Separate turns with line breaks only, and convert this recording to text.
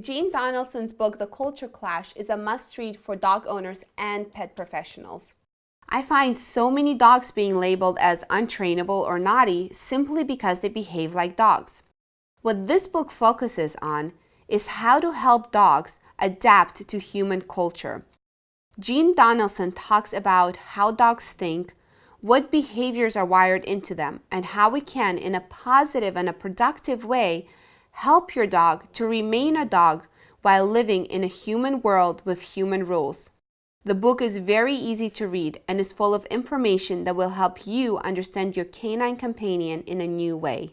Jean Donaldson's book, The Culture Clash, is a must-read for dog owners and pet professionals. I find so many dogs being labeled as untrainable or naughty simply because they behave like dogs. What this book focuses on is how to help dogs adapt to human culture. Jean Donaldson talks about how dogs think, what behaviors are wired into them, and how we can, in a positive and a productive way, help your dog to remain a dog while living in a human world with human rules. The book is very easy to read and is full of information that will help you understand your canine companion in a new way.